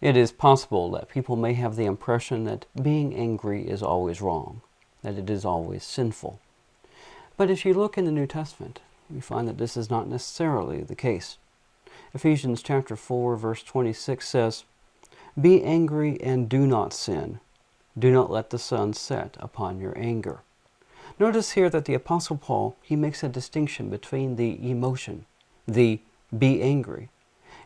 It is possible that people may have the impression that being angry is always wrong, that it is always sinful. But if you look in the New Testament, you find that this is not necessarily the case. Ephesians chapter 4 verse 26 says, Be angry and do not sin. Do not let the sun set upon your anger. Notice here that the Apostle Paul, he makes a distinction between the emotion, the be angry,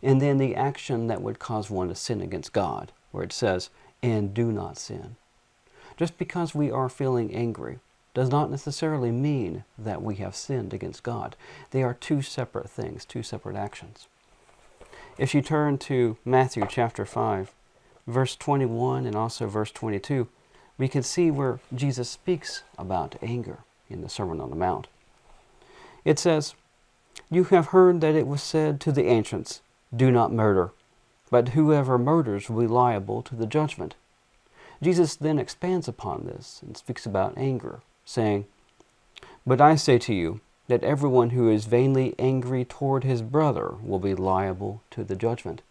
and then the action that would cause one to sin against God, where it says, and do not sin. Just because we are feeling angry does not necessarily mean that we have sinned against God. They are two separate things, two separate actions. If you turn to Matthew chapter 5, verse 21 and also verse 22, we can see where Jesus speaks about anger in the Sermon on the Mount. It says, You have heard that it was said to the ancients, do not murder, but whoever murders will be liable to the judgment. Jesus then expands upon this and speaks about anger, saying, But I say to you that everyone who is vainly angry toward his brother will be liable to the judgment.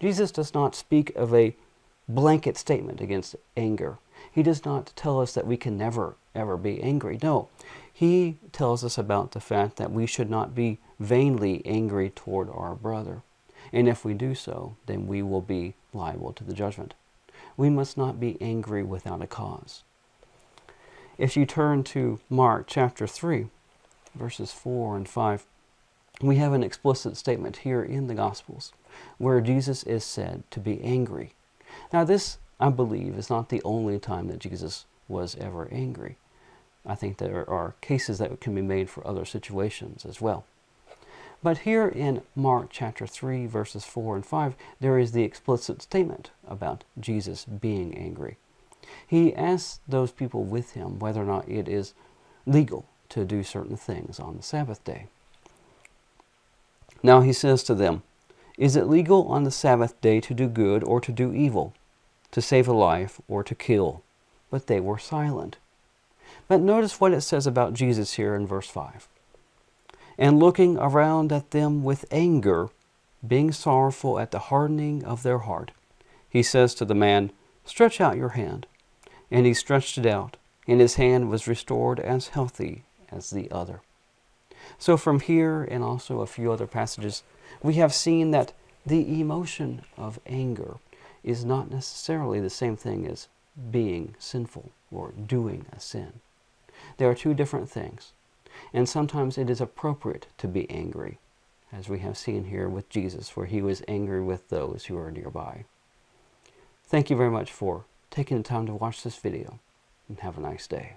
Jesus does not speak of a blanket statement against anger. He does not tell us that we can never, ever be angry. No, he tells us about the fact that we should not be vainly angry toward our brother. And if we do so, then we will be liable to the judgment. We must not be angry without a cause. If you turn to Mark chapter 3, verses 4 and 5, we have an explicit statement here in the Gospels where Jesus is said to be angry. Now this, I believe, is not the only time that Jesus was ever angry. I think there are cases that can be made for other situations as well. But here in Mark chapter 3, verses 4 and 5, there is the explicit statement about Jesus being angry. He asks those people with him whether or not it is legal to do certain things on the Sabbath day. Now he says to them, Is it legal on the Sabbath day to do good or to do evil, to save a life or to kill? But they were silent. But notice what it says about Jesus here in verse 5 and looking around at them with anger, being sorrowful at the hardening of their heart, he says to the man, Stretch out your hand. And he stretched it out, and his hand was restored as healthy as the other. So from here and also a few other passages, we have seen that the emotion of anger is not necessarily the same thing as being sinful or doing a sin. There are two different things. And sometimes it is appropriate to be angry, as we have seen here with Jesus, where he was angry with those who are nearby. Thank you very much for taking the time to watch this video, and have a nice day.